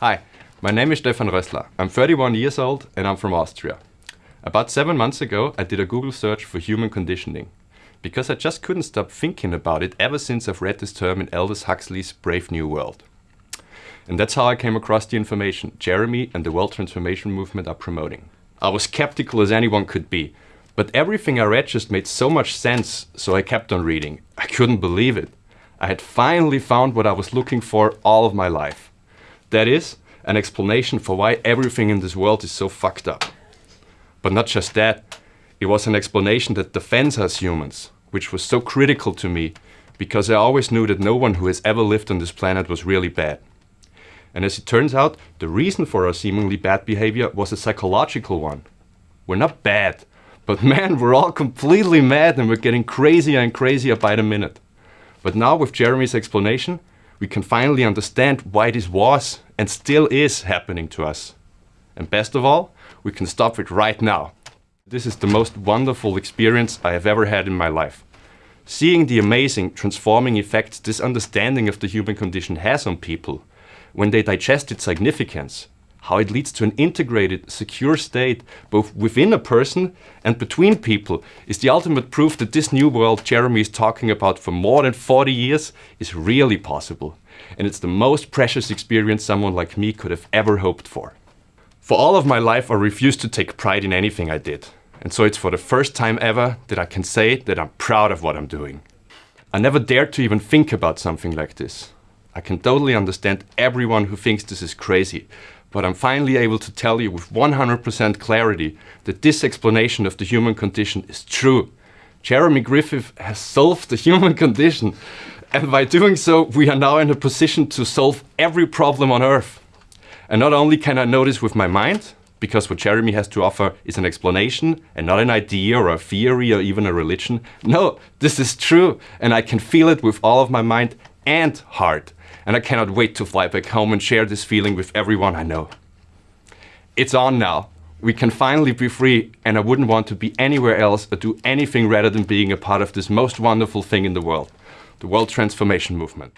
Hi, my name is Stefan Rössler. I'm 31 years old and I'm from Austria. About seven months ago, I did a Google search for human conditioning because I just couldn't stop thinking about it ever since I've read this term in Aldous Huxley's Brave New World. And that's how I came across the information Jeremy and the World Transformation Movement are promoting. I was skeptical as anyone could be, but everything I read just made so much sense, so I kept on reading. I couldn't believe it. I had finally found what I was looking for all of my life. That is, an explanation for why everything in this world is so fucked up. But not just that, it was an explanation that defends us humans, which was so critical to me because I always knew that no one who has ever lived on this planet was really bad. And as it turns out, the reason for our seemingly bad behavior was a psychological one. We're not bad, but man, we're all completely mad and we're getting crazier and crazier by the minute. But now with Jeremy's explanation, we can finally understand why this was and still is happening to us. And best of all, we can stop it right now. This is the most wonderful experience I have ever had in my life. Seeing the amazing transforming effects this understanding of the human condition has on people when they digest its significance, how it leads to an integrated, secure state both within a person and between people is the ultimate proof that this new world Jeremy is talking about for more than 40 years is really possible. And it's the most precious experience someone like me could have ever hoped for. For all of my life I refused to take pride in anything I did. And so it's for the first time ever that I can say that I'm proud of what I'm doing. I never dared to even think about something like this. I can totally understand everyone who thinks this is crazy, but I'm finally able to tell you with 100% clarity that this explanation of the human condition is true. Jeremy Griffith has solved the human condition, and by doing so, we are now in a position to solve every problem on Earth. And not only can I know this with my mind, because what Jeremy has to offer is an explanation and not an idea or a theory or even a religion. No, this is true, and I can feel it with all of my mind and heart and I cannot wait to fly back home and share this feeling with everyone I know. It's on now. We can finally be free and I wouldn't want to be anywhere else or do anything rather than being a part of this most wonderful thing in the world, the World Transformation Movement.